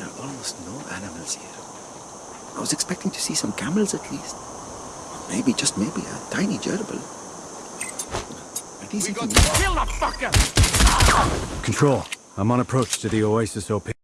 There are almost no animals here. I was expecting to see some camels at least. Maybe, just maybe, a tiny gerbil. Are these fucker! Control, I'm on approach to the Oasis OP.